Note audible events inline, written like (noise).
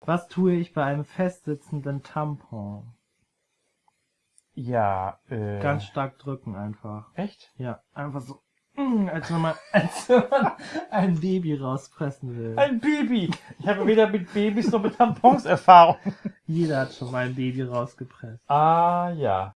Was tue ich bei einem festsitzenden Tampon? Ja, äh. Ganz stark drücken einfach. Echt? Ja, einfach so. mm, Als wenn man, (laughs) als wenn man ein Baby rauspressen will. Ein Baby! Ich habe weder mit Babys noch mit Tampons Erfahrung. Jeder hat schon mal ein Baby rausgepresst. Ah, ja.